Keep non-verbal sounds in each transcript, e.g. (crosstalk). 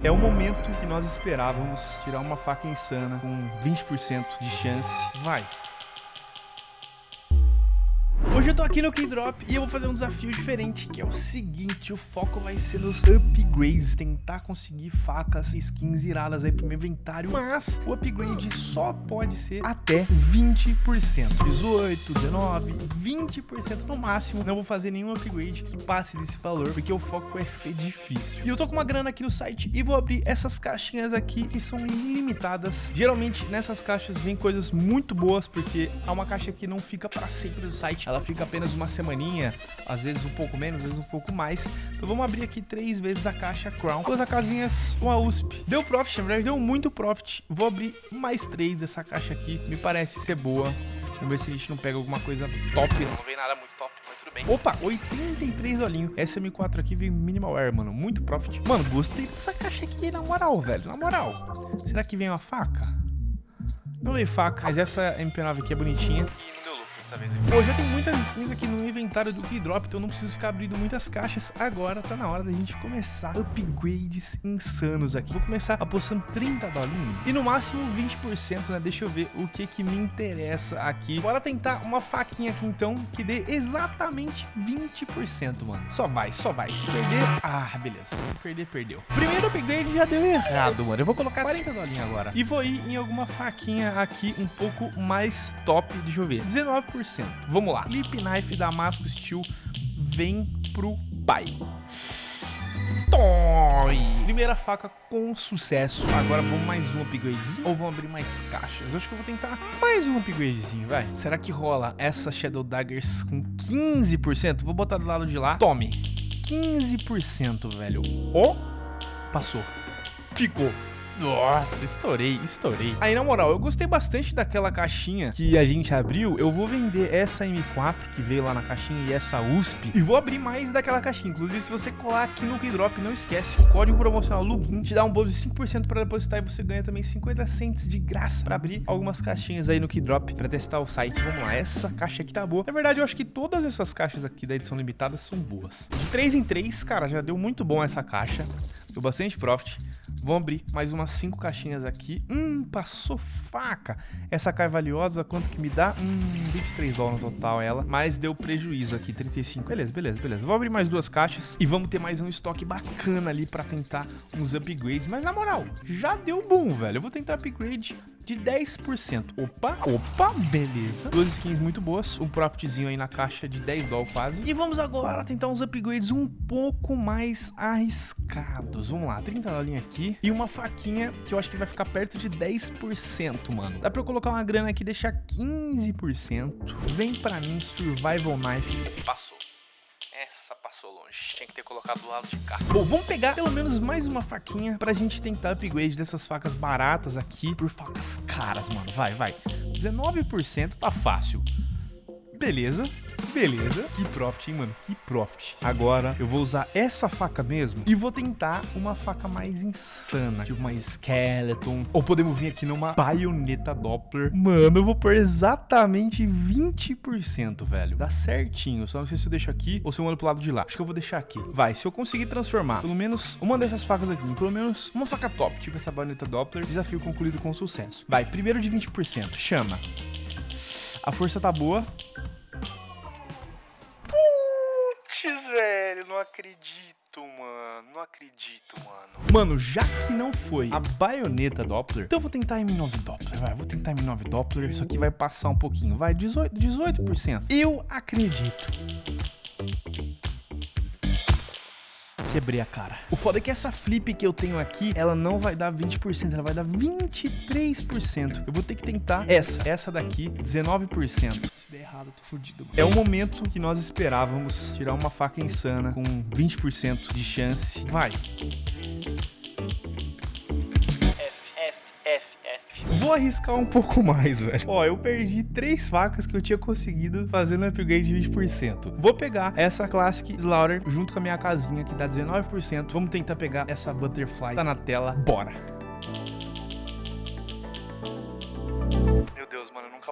É o momento que nós esperávamos tirar uma faca insana com 20% de chance. Vai. Hoje eu tô aqui no Keydrop e eu vou fazer um desafio diferente, que é o seguinte, o foco vai ser nos upgrades, tentar conseguir facas, skins iradas aí pro meu inventário, mas o upgrade só pode ser até 20%, 18, 19, 20% no máximo, não vou fazer nenhum upgrade que passe desse valor, porque o foco vai ser difícil. E eu tô com uma grana aqui no site e vou abrir essas caixinhas aqui que são ilimitadas. Geralmente nessas caixas vem coisas muito boas, porque há uma caixa que não fica para sempre no site, ela fica apenas uma semaninha, às vezes um pouco menos, às vezes um pouco mais. Então vamos abrir aqui três vezes a caixa Crown, duas casinhas, uma USP. Deu profit, na verdade deu muito profit. Vou abrir mais três dessa caixa aqui, me parece ser boa. Vamos ver se a gente não pega alguma coisa top. Não, não veio nada muito top, mas tudo bem. Opa, 83 olhinho. Essa M4 aqui veio Minimal Air, mano. Muito profit. Mano, gostei dessa caixa aqui, na moral, velho. Na moral. Será que vem uma faca? Não veio faca, mas essa MP9 aqui é bonitinha dessa vez aqui. Pô, já tem muitas skins aqui no inventário do Keydrop, então não preciso ficar abrindo muitas caixas. Agora tá na hora da gente começar upgrades insanos aqui. Vou começar apostando 30 dolinhos e no máximo 20%, né? Deixa eu ver o que que me interessa aqui. Bora tentar uma faquinha aqui então, que dê exatamente 20%, mano. Só vai, só vai. Se perder... Ah, beleza. Se perder, perdeu. Primeiro upgrade já deu errado, mano. Eu vou colocar 40 dolinhos agora. E vou ir em alguma faquinha aqui um pouco mais top. Deixa eu ver. 19%. Vamos lá. Lip Knife Damasco Steel vem pro pai. Toi! Primeira faca com sucesso. Agora vamos mais um upgradezinho ou vamos abrir mais caixas? Eu acho que eu vou tentar mais um upgradezinho, vai. Será que rola essa Shadow Daggers com 15%? Vou botar do lado de lá. Tome. 15%, velho. Ó, oh, passou. Ficou. Nossa, estourei, estourei. Aí, na moral, eu gostei bastante daquela caixinha que a gente abriu. Eu vou vender essa M4 que veio lá na caixinha e essa USP. E vou abrir mais daquela caixinha. Inclusive, se você colar aqui no Keydrop, não esquece, o código promocional LUGIN te dá um bônus de 5% para depositar e você ganha também 50 cents de graça para abrir algumas caixinhas aí no Keydrop para testar o site. Vamos lá, essa caixa aqui tá boa. Na verdade, eu acho que todas essas caixas aqui da edição limitada são boas. De 3 em 3, cara, já deu muito bom essa caixa. Deu bastante profit. Vamos abrir mais umas 5 caixinhas aqui. Hum, passou faca. Essa cai valiosa, quanto que me dá? Hum, 23 dólares no total ela. Mas deu prejuízo aqui, 35. Beleza, beleza, beleza. Vou abrir mais duas caixas e vamos ter mais um estoque bacana ali pra tentar uns upgrades. Mas na moral, já deu bom, velho. Eu vou tentar upgrade de 10%. Opa, opa, beleza. Duas skins muito boas, um profitzinho aí na caixa de 10 dólares quase. E vamos agora tentar uns upgrades um pouco mais arriscados. Vamos lá, 30 dólares aqui e uma faquinha que eu acho que vai ficar perto de 10%, mano. Dá pra eu colocar uma grana aqui e deixar 15%. Vem pra mim, Survival Knife. Passou. Essa passou longe. Tinha que ter colocado do lado de cá. Bom, vamos pegar pelo menos mais uma faquinha pra gente tentar upgrade dessas facas baratas aqui por facas caras, mano. Vai, vai. 19% tá fácil. Beleza. Beleza. Que profit, hein, mano? Que profit. Agora, eu vou usar essa faca mesmo e vou tentar uma faca mais insana. Tipo uma Skeleton. Ou podemos vir aqui numa baioneta Doppler. Mano, eu vou pôr exatamente 20%, velho. Dá certinho. Só não sei se eu deixo aqui ou se eu mando pro lado de lá. Acho que eu vou deixar aqui. Vai, se eu conseguir transformar pelo menos uma dessas facas aqui, pelo menos uma faca top, tipo essa baioneta Doppler, desafio concluído com sucesso. Vai, primeiro de 20%. Chama. A força tá boa. Acredito, mano. Não acredito, mano. Mano, já que não foi a baioneta Doppler, então eu vou tentar M9 Doppler, vai. Vou tentar M9 Doppler. Isso aqui vai passar um pouquinho. Vai, 18%. 18%. Eu acredito quebrei a cara. O foda é que essa flip que eu tenho aqui, ela não vai dar 20%, ela vai dar 23%. Eu vou ter que tentar essa, essa daqui, 19%. Se der errado, eu tô fudido. É o momento que nós esperávamos tirar uma faca insana com 20% de chance. Vai. Vou arriscar um pouco (laughs) mais, velho. Ó, eu perdi três facas que eu tinha conseguido fazendo upgrade de 20%. Vou pegar essa Classic Slaughter junto com a minha casinha que dá 19%. Vamos tentar pegar essa Butterfly. Tá na tela. Bora.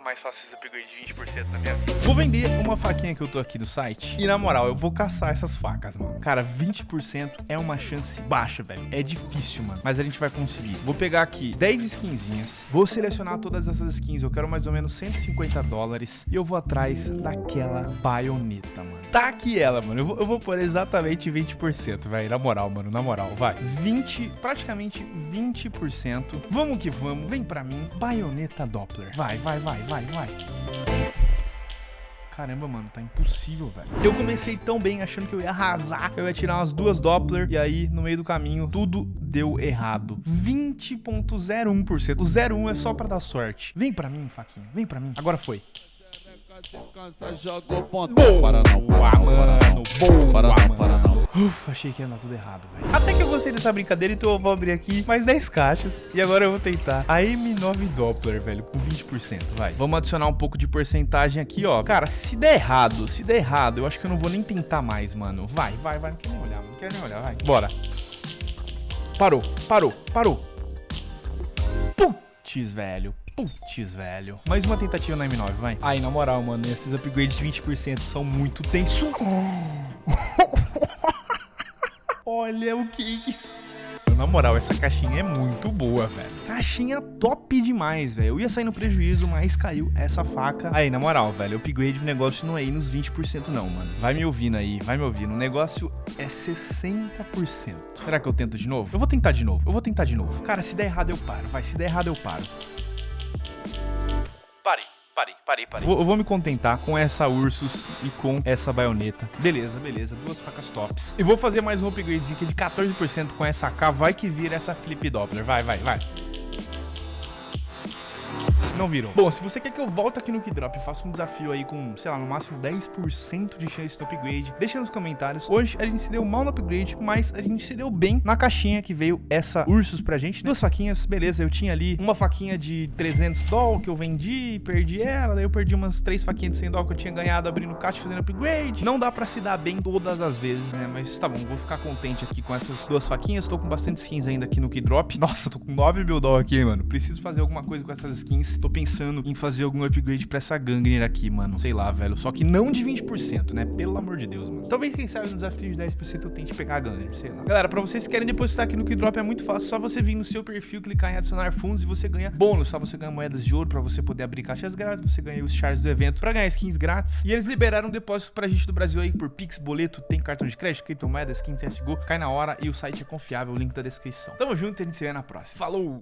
Mais fácil esse upgrade de 20% na minha vida. Vou vender uma faquinha que eu tô aqui no site. E na moral, eu vou caçar essas facas, mano. Cara, 20% é uma chance baixa, velho. É difícil, mano. Mas a gente vai conseguir. Vou pegar aqui 10 skinzinhas. Vou selecionar todas essas skins. Eu quero mais ou menos 150 dólares. E eu vou atrás daquela baioneta, mano. Tá aqui ela, mano. Eu vou, eu vou pôr exatamente 20%, velho. Na moral, mano. Na moral, vai. 20, praticamente 20%. Vamos que vamos. Vem pra mim. Baioneta Doppler. Vai, vai, vai, vai, vai. Caramba, mano, tá impossível, velho. Eu comecei tão bem achando que eu ia arrasar, eu ia tirar umas duas Doppler, e aí, no meio do caminho, tudo deu errado. 20.01%. O 01 é só pra dar sorte. Vem pra mim, faquinha, vem pra mim. Agora foi. Boa, mano. Boa, mano. Ufa, achei que ia dar tudo errado, velho. Até que eu gostei dessa brincadeira, então eu vou abrir aqui mais 10 caixas. E agora eu vou tentar a M9 Doppler, velho, com 20%, vai. Vamos adicionar um pouco de porcentagem aqui, ó. Cara, se der errado, se der errado, eu acho que eu não vou nem tentar mais, mano. Vai, vai, vai. Não quero nem olhar. Não quero nem olhar, vai. Bora. Parou, parou, parou. Putz, velho. Putz, velho. Mais uma tentativa na M9, vai. Aí, na moral, mano, esses upgrades de 20% são muito tensos. (laughs) Olha o que... Na moral, essa caixinha é muito boa, velho. Caixinha top demais, velho. Eu ia sair no prejuízo, mas caiu essa faca. Aí, na moral, velho, o upgrade do negócio não é aí nos 20% não, mano. Vai me ouvindo aí, vai me ouvindo. O negócio é 60%. Será que eu tento de novo? Eu vou tentar de novo, eu vou tentar de novo. Cara, se der errado eu paro, vai. Se der errado eu paro. Parei. Parei, parei, parei. Vou, eu vou me contentar com essa Ursus e com essa baioneta. Beleza, beleza. Duas facas tops. E vou fazer mais um upgradezinho aqui de 14% com essa AK. Vai que vira essa Flip Doppler. Vai, vai, vai. Não virou. Bom, se você quer que eu volte aqui no Keydrop e faça um desafio aí com, sei lá, no máximo 10% de chance de upgrade, deixa nos comentários. Hoje a gente se deu mal no upgrade, mas a gente se deu bem na caixinha que veio essa Ursus pra gente. Duas faquinhas, beleza, eu tinha ali uma faquinha de 300 doll que eu vendi, perdi ela, daí eu perdi umas três faquinhas de 100 doll que eu tinha ganhado abrindo caixa fazendo upgrade. Não dá pra se dar bem todas as vezes, né, mas tá bom, vou ficar contente aqui com essas duas faquinhas. Tô com bastante skins ainda aqui no Keydrop. Nossa, tô com 9 mil doll aqui, mano. Preciso fazer alguma coisa com essas skins. Tô pensando em fazer algum upgrade pra essa Gangner aqui, mano. Sei lá, velho. Só que não de 20%, né? Pelo amor de Deus, mano. Talvez, quem sabe, no desafio de 10% eu tente pegar a Gangner, sei lá. Galera, pra vocês que querem depositar aqui no Keydrop é muito fácil. Só você vir no seu perfil, clicar em adicionar fundos e você ganha bônus. Só você ganha moedas de ouro pra você poder abrir caixas grátis. Você ganha os chars do evento pra ganhar skins grátis. E eles liberaram depósito pra gente do Brasil aí por Pix, boleto, tem cartão de crédito, criptomoedas, skins CSGO. Cai na hora e o site é confiável. Link da descrição. Tamo junto e a gente se vê na próxima. Falou!